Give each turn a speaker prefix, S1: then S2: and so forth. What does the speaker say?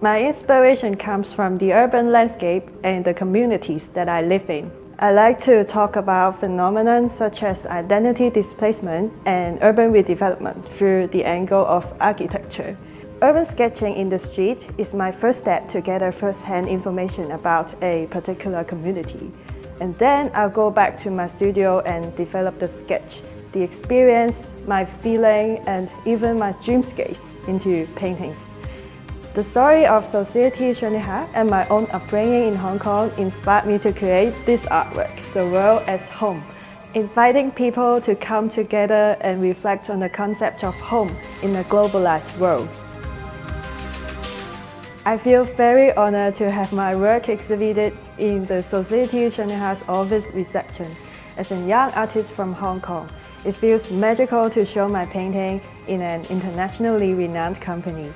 S1: My inspiration comes from the urban landscape and the communities that I live in. I like to talk about phenomena such as identity displacement and urban redevelopment through the angle of architecture. Urban sketching in the street is my first step to gather first-hand information about a particular community. And then I'll go back to my studio and develop the sketch, the experience, my feeling, and even my dreamscapes into paintings. The story of Société Générale and my own upbringing in Hong Kong inspired me to create this artwork, The World as Home, inviting people to come together and reflect on the concept of home in a globalized world. I feel very honored to have my work exhibited in the Société Générale's office reception. As a young artist from Hong Kong, it feels magical to show my painting in an internationally renowned company.